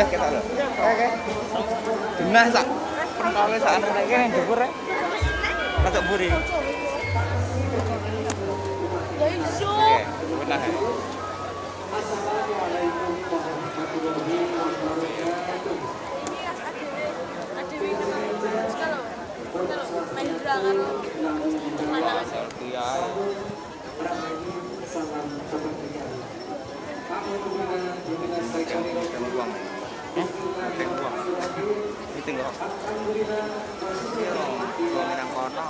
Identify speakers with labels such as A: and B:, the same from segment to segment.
A: Pradas kita lho. Oke. Genah sak pentole sak anu rek kene dhuwur rek. Rada buri.
B: Ya iso.
A: Benah. ya. Iya. Eh, meeting uang. Meeting kono.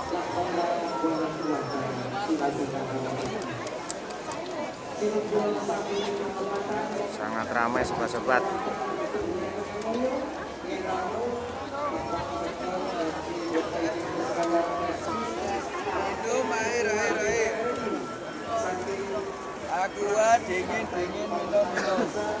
A: Sangat ramai sobat-sobat.
C: Aku dingin dingin minum minum.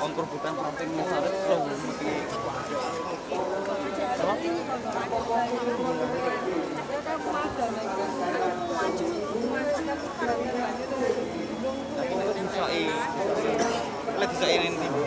A: penting masalah lo mesti. Tapi nek disoi. Lek disoi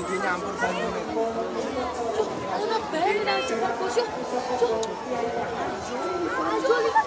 C: Iki nyampur banyune.
B: Ana bae nang jepur bos yo. Ayo lihat.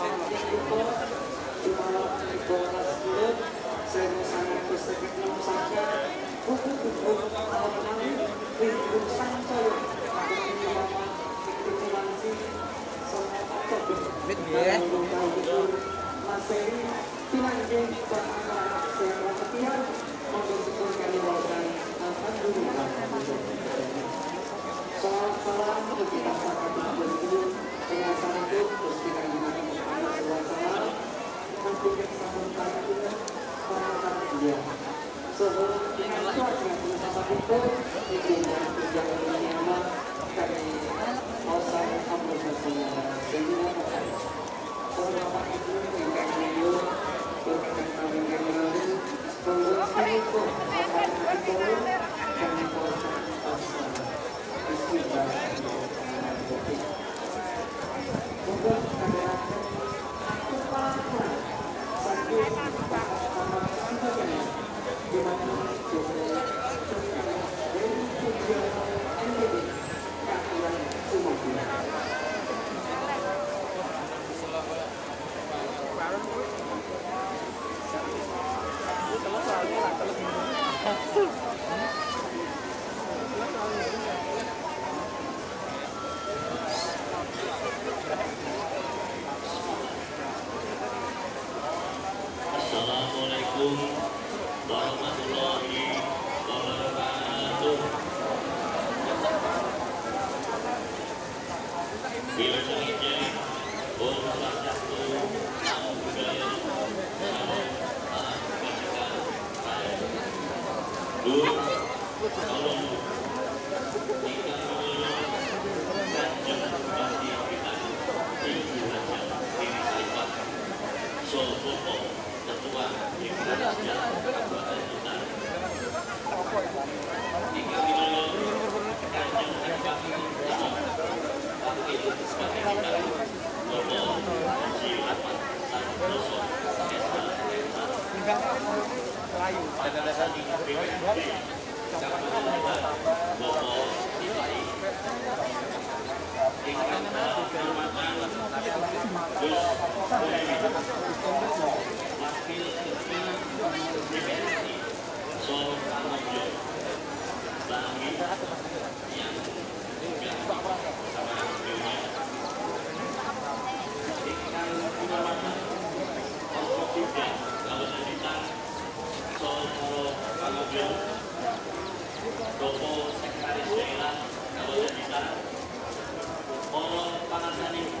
D: Assalamualaikum Dopo Sekretaris Daerah Kabupaten Bintan, Polo Panasani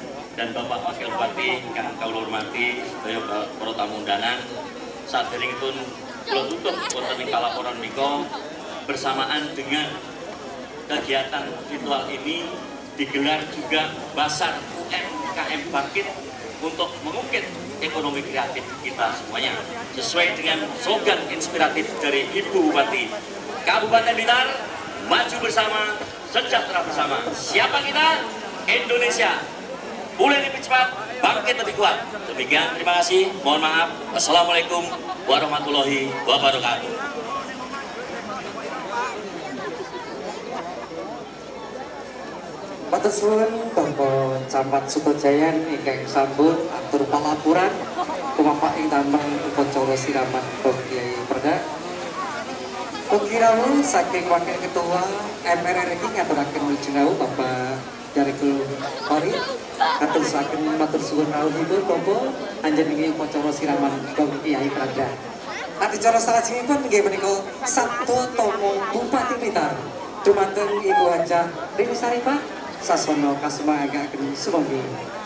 D: dan Bapak Wakil Bupati ingkang kawula hormati sedaya para tamu undangan saderengipun kula tutup wonten ing palaporan menika bersamaan dengan kegiatan ritual ini digelar juga Basar UMKM Bangkit untuk mengukit ekonomi kreatif kita semuanya sesuai dengan slogan inspiratif dari Ibu Bupati. Kabupaten Blitar maju bersama sejahtera bersama. Siapa kita? Indonesia mulai lebih cepat bangkit lebih kuat. Demikian terima kasih. Mohon maaf. Assalamualaikum warahmatullahi wabarakatuh.
E: Matur suwun Bapak Camat Sutojayan ingkang sambut atur palapuran. Kumapak ing damel upacara siraman Bapak Kyai Perda. Ugi rawuh saking Wakil Ketua MPR RI wilujeng Bapak Jarikul Kori katuraken matur suwun rawuhipun Bapak anjenengan upacara siraman Bapak Kyai Perda. Adicara salajengipun inggih menika Sabtu Tomo Bupati Blitar. Dumateng Ibu Hajah Rini Saripah sasono kasumagaken sumangga.
B: Bismillahirrahmanirrahim.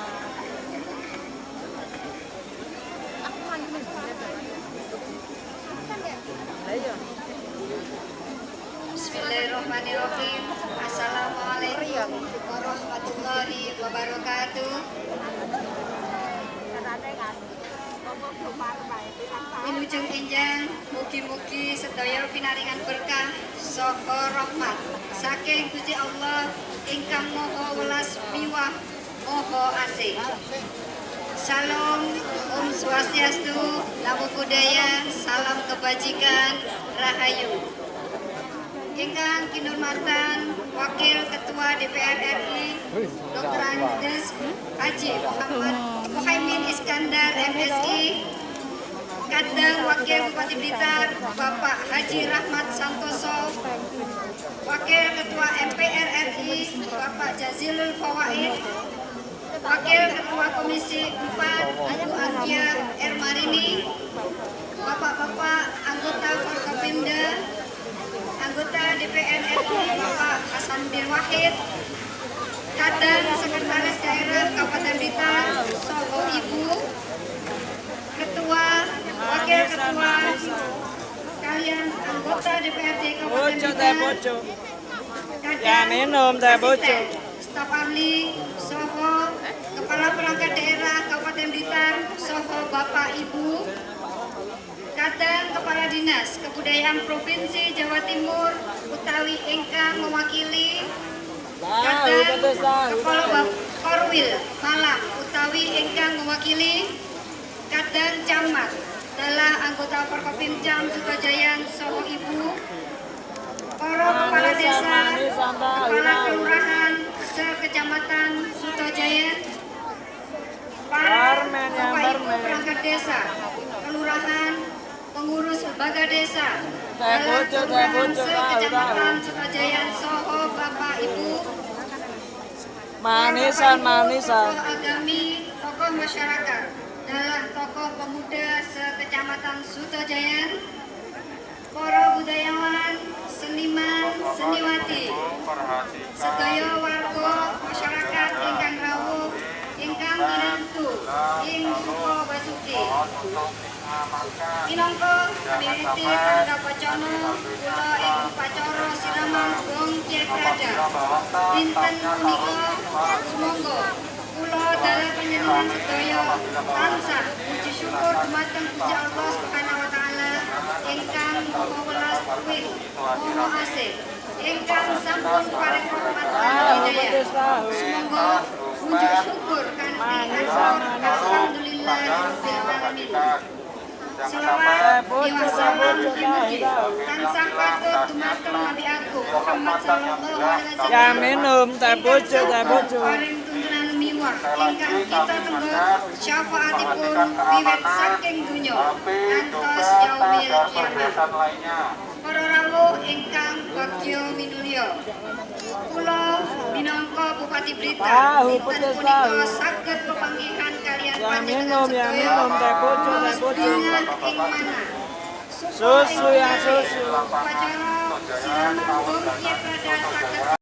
B: Assalamualaikum warahmatullahi wabarakatuh. Wilujeng enjang, mugi-mugi sedaya pinaringan berkah saka rahmat saking Gusti Allah ingkang Maha Welas Miwah Maha Asih. Salam, Om Swastiastu, Namo Buddhaya, Salam Kebajikan, Rahayu. Ingkang kinurmatan Wakil Ketua DPR RI Dr. Andes Haji Muhammad Muhaimin Iskandar MSI Kadang Wakil Bupati Blitar Bapak Haji Rahmat Santoso Wakil Ketua MPR RI Bapak Jazilul Fawaid Wakil Ketua Komisi 4 Ibu Ardia Ermarini Bapak-bapak anggota Forkopimda anggota DPR RI Bapak Hasanuddin Wahid Kadang Sekretaris Daerah Kabupaten Blitar Soho Ibu Ketua Wakil Ketua kalian anggota DPRD Kabupaten Blitar
A: Ya, minum teh bocor.
B: staf ahli, Soho, Kepala Perangkat Daerah Kabupaten Blitar, Soho Bapak Ibu, Dinas Kebudayaan Provinsi Jawa Timur, utawi ingkang mewakili Kadang Kepala Korwil Malang, utawi ingkang mewakili Kadang Camat. Adalah anggota Forkopimcam Sukajayan Soho Ibu, para kepala desa, kepala kelurahan sekecamatan Sutojaya, para bapak ibu perangkat desa, kelurahan, pengurus lembaga desa, dalam kelurahan sekecamatan Sutojaya, Soho, bapak ibu,
A: Manisan, manisan.
B: tokoh agami, tokoh masyarakat, dalam tokoh pemuda sekecamatan Sutojayan, para budayawan, seniman, seniwati, sedaya warga masyarakat ingkang rawuh, ingkang minantu, ing suka basuki. Minangka miwiti pandhapacana kula ing upacara siraman Gong Kyai Prada. Dinten punika sumangga kula dalam panjenengan sedaya tansah puji syukur dumateng Gusti Allah Subhanahu wa taala ingkang Maha Welas Kuwin Maha sampun paring rahmat lan hidayah. Sumangga puji syukur kanthi alhamdulillah. Selawat diwasalam mugi-mugi tansah patut dumateng Nabi Agung Muhammad sallallahu alaihi wasallam.
A: Ya minum teh bocor, teh bocor.
B: Paring tuntunan miwa semua ingkang kita tenggo syafaatipun wiwit saking dunya ngantos yaumil kiamat. Para rawuh ingkang bagya minulya. Kula minangka Bupati Blitar dinten punika saged pepanggihan Ya minum, ya minum, teh kucu,
A: teh kucu. Susu
B: ya susu.